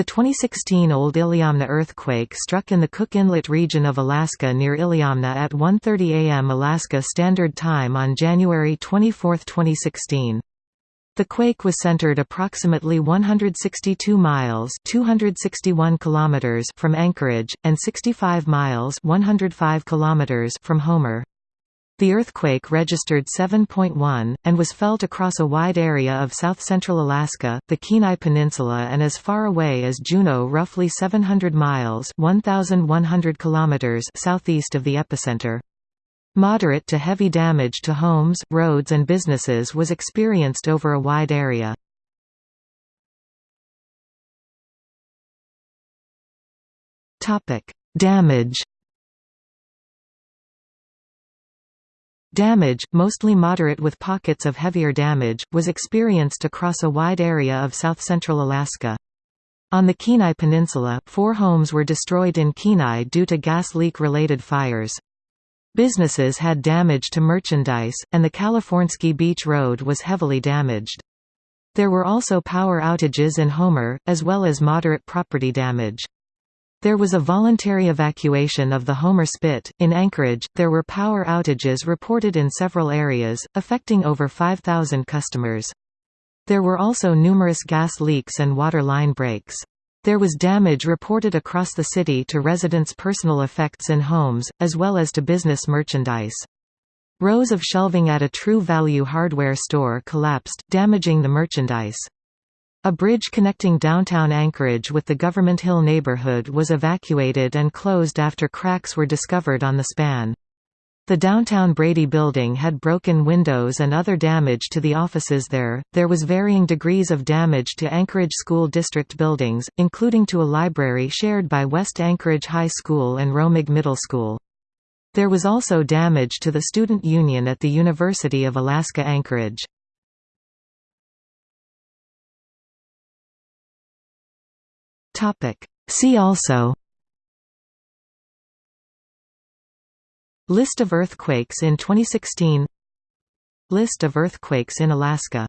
The 2016 Old Iliamna earthquake struck in the Cook Inlet region of Alaska near Iliamna at 1.30 am Alaska Standard Time on January 24, 2016. The quake was centered approximately 162 miles 261 kilometers from Anchorage, and 65 miles 105 kilometers from Homer. The earthquake registered 7.1, and was felt across a wide area of south-central Alaska, the Kenai Peninsula and as far away as Juneau roughly 700 miles 1,100 kilometers southeast of the epicenter. Moderate to heavy damage to homes, roads and businesses was experienced over a wide area. Damage Damage, mostly moderate with pockets of heavier damage, was experienced across a wide area of south-central Alaska. On the Kenai Peninsula, four homes were destroyed in Kenai due to gas leak-related fires. Businesses had damage to merchandise, and the Kalifornsky Beach Road was heavily damaged. There were also power outages in Homer, as well as moderate property damage. There was a voluntary evacuation of the Homer Spit. In Anchorage, there were power outages reported in several areas, affecting over 5,000 customers. There were also numerous gas leaks and water line breaks. There was damage reported across the city to residents' personal effects in homes, as well as to business merchandise. Rows of shelving at a True Value hardware store collapsed, damaging the merchandise. A bridge connecting downtown Anchorage with the Government Hill neighborhood was evacuated and closed after cracks were discovered on the span. The downtown Brady building had broken windows and other damage to the offices there. There was varying degrees of damage to Anchorage School District buildings, including to a library shared by West Anchorage High School and Romig Middle School. There was also damage to the Student Union at the University of Alaska Anchorage. See also List of earthquakes in 2016 List of earthquakes in Alaska